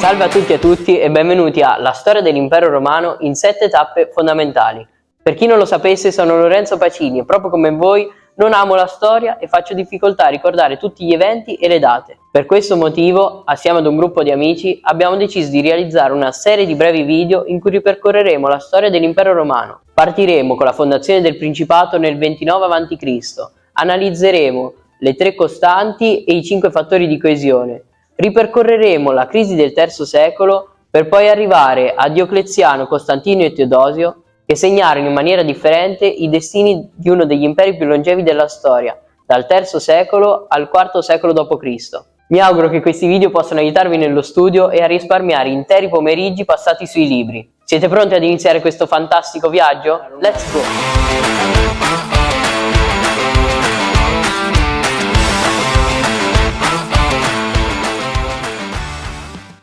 Salve a tutti e a tutti e benvenuti a La storia dell'impero romano in sette tappe fondamentali. Per chi non lo sapesse sono Lorenzo Pacini e proprio come voi non amo la storia e faccio difficoltà a ricordare tutti gli eventi e le date. Per questo motivo, assieme ad un gruppo di amici, abbiamo deciso di realizzare una serie di brevi video in cui ripercorreremo la storia dell'impero romano. Partiremo con la fondazione del Principato nel 29 a.C., analizzeremo le tre costanti e i cinque fattori di coesione, Ripercorreremo la crisi del III secolo per poi arrivare a Diocleziano, Costantino e Teodosio che segnarono in maniera differente i destini di uno degli imperi più longevi della storia, dal III secolo al IV secolo d.C. Mi auguro che questi video possano aiutarvi nello studio e a risparmiare interi pomeriggi passati sui libri. Siete pronti ad iniziare questo fantastico viaggio? Let's go!